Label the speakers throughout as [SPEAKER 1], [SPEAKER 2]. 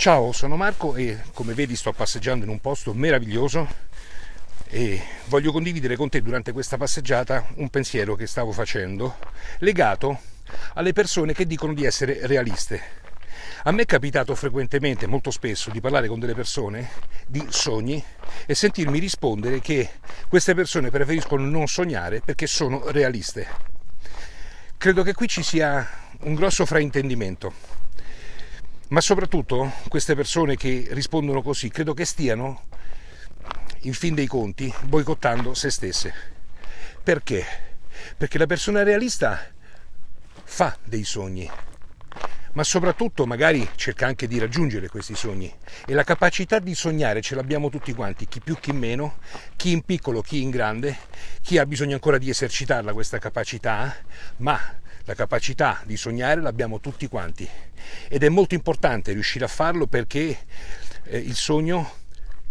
[SPEAKER 1] Ciao, sono Marco e come vedi sto passeggiando in un posto meraviglioso e voglio condividere con te durante questa passeggiata un pensiero che stavo facendo legato alle persone che dicono di essere realiste. A me è capitato frequentemente, molto spesso, di parlare con delle persone di sogni e sentirmi rispondere che queste persone preferiscono non sognare perché sono realiste. Credo che qui ci sia un grosso fraintendimento ma soprattutto queste persone che rispondono così credo che stiano, in fin dei conti, boicottando se stesse. Perché? Perché la persona realista fa dei sogni, ma soprattutto magari cerca anche di raggiungere questi sogni e la capacità di sognare ce l'abbiamo tutti quanti, chi più chi meno, chi in piccolo, chi in grande, chi ha bisogno ancora di esercitarla questa capacità, ma la capacità di sognare l'abbiamo tutti quanti ed è molto importante riuscire a farlo perché eh, il sogno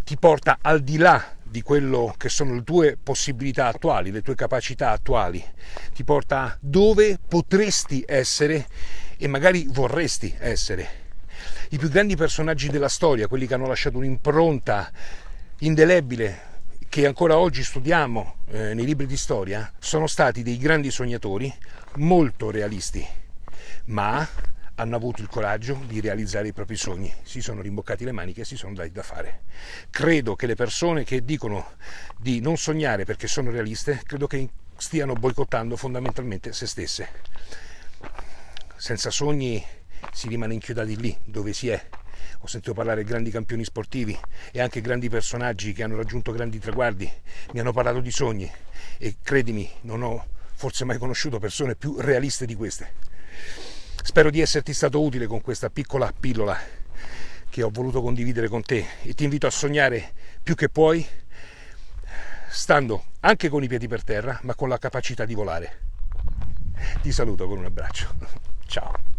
[SPEAKER 1] ti porta al di là di quello che sono le tue possibilità attuali, le tue capacità attuali, ti porta dove potresti essere e magari vorresti essere. I più grandi personaggi della storia, quelli che hanno lasciato un'impronta indelebile che ancora oggi studiamo eh, nei libri di storia, sono stati dei grandi sognatori molto realisti, ma hanno avuto il coraggio di realizzare i propri sogni, si sono rimboccati le maniche e si sono dati da fare. Credo che le persone che dicono di non sognare perché sono realiste, credo che stiano boicottando fondamentalmente se stesse. Senza sogni si rimane inchiodati lì dove si è. Ho sentito parlare di grandi campioni sportivi e anche grandi personaggi che hanno raggiunto grandi traguardi. Mi hanno parlato di sogni e credimi, non ho forse mai conosciuto persone più realiste di queste. Spero di esserti stato utile con questa piccola pillola che ho voluto condividere con te e ti invito a sognare più che puoi, stando anche con i piedi per terra, ma con la capacità di volare. Ti saluto con un abbraccio. Ciao.